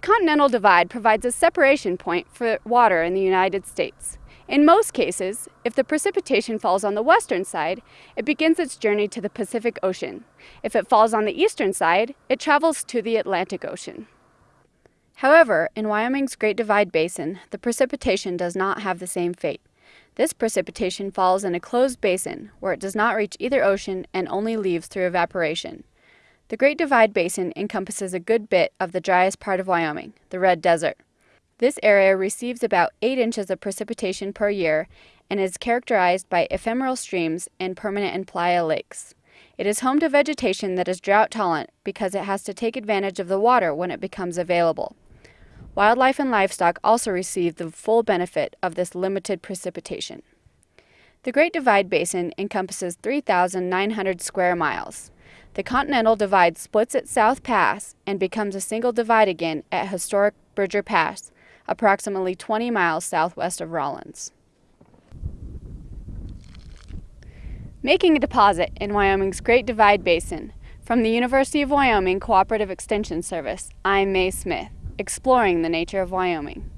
Continental Divide provides a separation point for water in the United States. In most cases, if the precipitation falls on the western side, it begins its journey to the Pacific Ocean. If it falls on the eastern side, it travels to the Atlantic Ocean. However, in Wyoming's Great Divide Basin, the precipitation does not have the same fate. This precipitation falls in a closed basin where it does not reach either ocean and only leaves through evaporation. The Great Divide Basin encompasses a good bit of the driest part of Wyoming, the Red Desert. This area receives about 8 inches of precipitation per year and is characterized by ephemeral streams and permanent and playa lakes. It is home to vegetation that is drought tolerant because it has to take advantage of the water when it becomes available. Wildlife and livestock also receive the full benefit of this limited precipitation. The Great Divide Basin encompasses 3,900 square miles. The Continental Divide splits at South Pass and becomes a single divide again at historic Bridger Pass, approximately 20 miles southwest of Rawlins. Making a deposit in Wyoming's Great Divide Basin. From the University of Wyoming Cooperative Extension Service, I'm Mae Smith, exploring the nature of Wyoming.